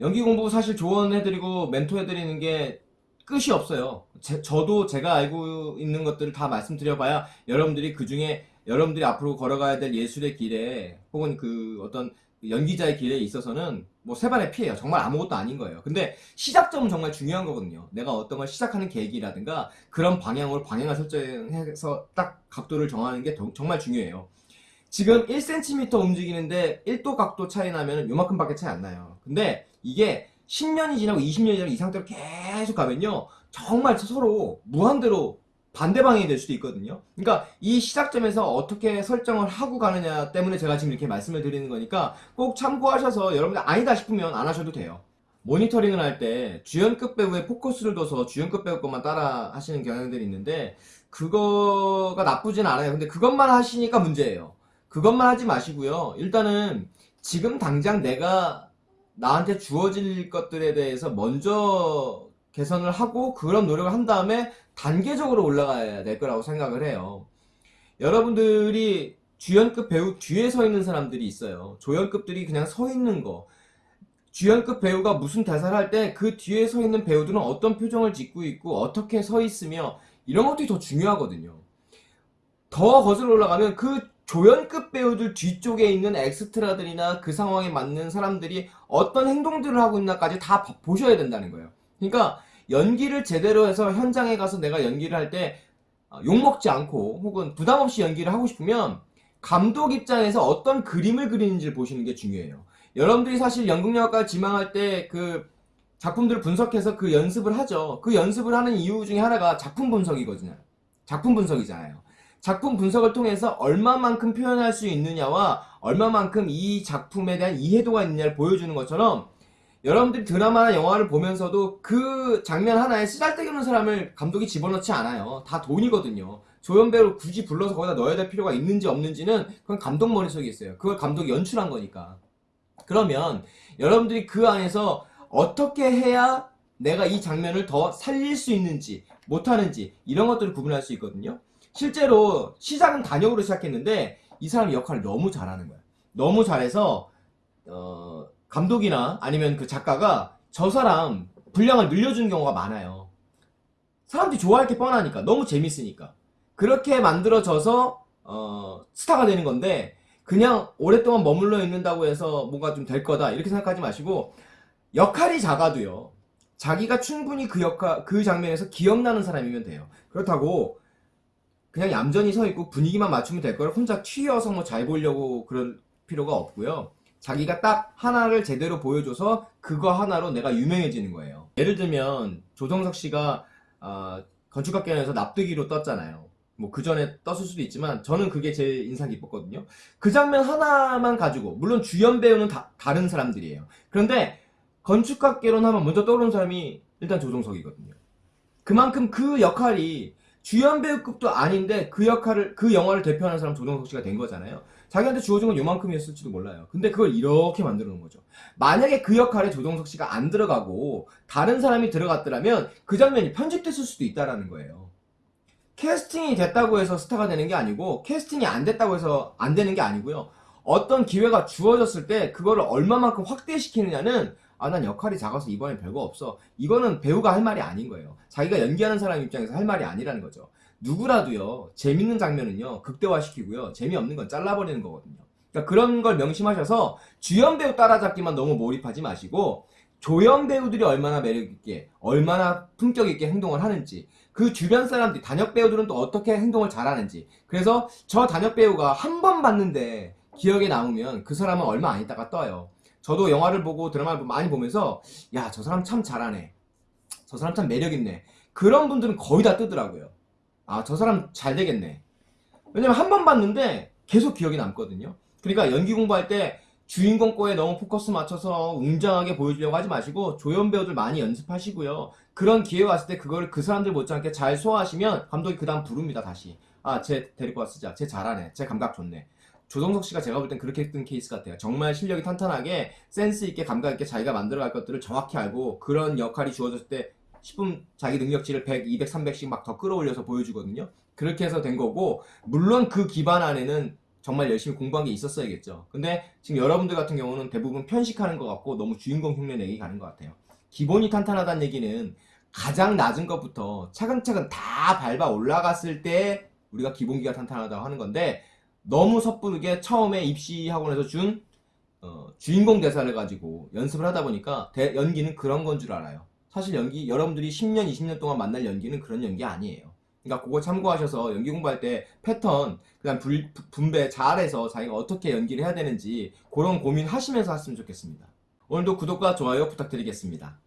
연기 공부 사실 조언해드리고 멘토해드리는 게 끝이 없어요. 제- 저도 제가 알고 있는 것들을 다 말씀드려봐야 여러분들이 그 중에 여러분들이 앞으로 걸어가야 될 예술의 길에 혹은 그 어떤 연기자의 길에 있어서는 뭐 세발의 피해요. 정말 아무것도 아닌 거예요. 근데 시작점은 정말 중요한 거거든요. 내가 어떤 걸 시작하는 계기라든가 그런 방향으로 방향을 설정해서 딱 각도를 정하는 게 더- 정말 중요해요. 지금 1cm 움직이는데 1도 각도 차이 나면 요만큼밖에 차이 안 나요. 근데 이게 10년이 지나고 20년이 지나고 이 상태로 계속 가면요. 정말 서로 무한대로 반대 방향이 될 수도 있거든요. 그러니까 이 시작점에서 어떻게 설정을 하고 가느냐 때문에 제가 지금 이렇게 말씀을 드리는 거니까 꼭 참고하셔서 여러분들 아니다 싶으면 안 하셔도 돼요. 모니터링을 할 때 주연급 배우의 포커스를 둬서 주연급 배우 것만 따라 하시는 경향들이 있는데 그거가 나쁘진 않아요. 근데 그것만 하시니까 문제예요. 그것만 하지 마시고요. 일단은 지금 당장 내가 나한테 주어질 것들에 대해서 먼저 개선을 하고 그런 노력을 한 다음에 단계적으로 올라가야 될 거라고 생각을 해요. 여러분들이 주연급 배우 뒤에 서 있는 사람들이 있어요. 조연급들이 그냥 서 있는 거. 주연급 배우가 무슨 대사를 할 때 그 뒤에 서 있는 배우들은 어떤 표정을 짓고 있고 어떻게 서 있으며 이런 것들이 더 중요하거든요. 더 거슬러 올라가면 그 조연급 배우들 뒤쪽에 있는 엑스트라들이나 그 상황에 맞는 사람들이 어떤 행동들을 하고 있나까지 다 봐- 보셔야 된다는 거예요. 그러니까 연기를 제대로 해서 현장에 가서 내가 연기를 할때 어, 욕먹지 않고 혹은 부담 없이 연기를 하고 싶으면 감독 입장에서 어떤 그림을 그리는지를 보시는 게 중요해요. 여러분들이 사실 연극영화과 지망할 때 그 작품들을 분석해서 그 연습을 하죠. 그 연습을 하는 이유 중에 하나가 작품 분석이거든요. 작품 분석이잖아요. 작품 분석을 통해서 얼마만큼 표현할 수 있느냐와 얼마만큼 이 작품에 대한 이해도가 있느냐를 보여주는 것처럼 여러분들이 드라마나 영화를 보면서도 그 장면 하나에 쓰잘데기 없는 사람을 감독이 집어넣지 않아요. 다 돈이거든요. 조연배를 굳이 불러서 거기다 넣어야 될 필요가 있는지 없는지는 그건 감독 머릿속에 있어요. 그걸 감독이 연출한 거니까. 그러면 여러분들이 그 안에서 어떻게 해야 내가 이 장면을 더 살릴 수 있는지 못하는지 이런 것들을 구분할 수 있거든요. 실제로 시작은 단역으로 시작했는데 이 사람이 역할을 너무 잘하는 거야. 너무 잘해서 어, 감독이나 아니면 그 작가가 저 사람 분량을 늘려주는 경우가 많아요. 사람들이 좋아할 게 뻔하니까 너무 재밌으니까 그렇게 만들어져서 어, 스타가 되는 건데 그냥 오랫동안 머물러 있는다고 해서 뭔가 좀 될 거다 이렇게 생각하지 마시고 역할이 작아도요 자기가 충분히 그 역할 그 장면에서 기억나는 사람이면 돼요 그렇다고 그냥 얌전히 서 있고 분위기만 맞추면 될 걸 혼자 튀어서 뭐 잘 보려고 그럴 필요가 없고요 자기가 딱 하나를 제대로 보여줘서 그거 하나로 내가 유명해지는 거예요 예를 들면 조정석 씨가 아, 건축학개론에서 납득이로 떴잖아요 뭐 그 전에 떴을 수도 있지만 저는 그게 제일 인상 깊었거든요. 그 장면 하나만 가지고 물론 주연 배우는 다, 다른 사람들이에요. 그런데 건축학개론 하면 먼저 떠오르는 사람이 일단 조종석이거든요. 그만큼 그 역할이 주연 배우급도 아닌데 그 역할을 그 영화를 대표하는 사람 조종석 씨가 된 거잖아요. 자기한테 주어진 건 요만큼이었을지도 몰라요. 근데 그걸 이렇게 만들어 놓은 거죠. 만약에 그 역할에 조종석 씨가 안 들어가고 다른 사람이 들어갔더라면 그 장면이 편집됐을 수도 있다라는 거예요. 캐스팅이 됐다고 해서 스타가 되는 게 아니고 캐스팅이 안 됐다고 해서 안 되는 게 아니고요. 어떤 기회가 주어졌을 때 그거를 얼마만큼 확대시키느냐는 아 난 역할이 작아서 이번엔 별거 없어. 이거는 배우가 할 말이 아닌 거예요. 자기가 연기하는 사람 입장에서 할 말이 아니라는 거죠. 누구라도요. 재밌는 장면은요. 극대화시키고요. 재미없는 건 잘라버리는 거거든요. 그러니까 그런 걸 명심하셔서 주연 배우 따라잡기만 너무 몰입하지 마시고 조연 배우들이 얼마나 매력있게 얼마나 품격있게 행동을 하는지 그 주변 사람들이 단역 배우들은 또 어떻게 행동을 잘하는지 그래서 저 단역 배우가 한 번 봤는데 기억에 남으면 그 사람은 얼마 안 있다가 떠요 저도 영화를 보고 드라마를 많이 보면서 야 저 사람 참 잘하네 저 사람 참 매력있네 그런 분들은 거의 다 뜨더라고요 아 저 사람 잘 되겠네 왜냐면 한 번 봤는데 계속 기억이 남거든요 그러니까 연기 공부할 때 주인공 거에 너무 포커스 맞춰서 웅장하게 보여주려고 하지 마시고 조연 배우들 많이 연습하시고요. 그런 기회가 왔을 때 그거를 그 사람들 못지않게 잘 소화하시면 감독이 그 다음 부릅니다 다시. 아 쟤 데리고 쓰자. 쟤 잘하네. 쟤 감각 좋네. 조성석 씨가 제가 볼 땐 그렇게 뜬 케이스 같아요. 정말 실력이 탄탄하게 센스 있게 감각 있게 자기가 만들어갈 것들을 정확히 알고 그런 역할이 주어졌을 때 10분 자기 능력치를 100, 200, 300씩 막 더 끌어올려서 보여주거든요. 그렇게 해서 된 거고 물론 그 기반 안에는 정말 열심히 공부한 게 있었어야겠죠. 근데 지금 여러분들 같은 경우는 대부분 편식하는 것 같고 너무 주인공 흉내 내기 가는 것 같아요. 기본이 탄탄하다는 얘기는 가장 낮은 것부터 차근차근 다 밟아 올라갔을 때 우리가 기본기가 탄탄하다고 하는 건데 너무 섣부르게 처음에 입시 학원에서 준 어, 주인공 대사를 가지고 연습을 하다 보니까 대- 연기는 그런 건 줄 알아요. 사실 연기 여러분들이 10년, 20년 동안 만날 연기는 그런 연기 아니에요. 그러니까 그거 참고하셔서 연기 공부할 때 패턴, 그다음 불- 분배 잘해서 자기가 어떻게 연기를 해야 되는지 그런 고민하시면서 했으면 좋겠습니다. 오늘도 구독과 좋아요 부탁드리겠습니다.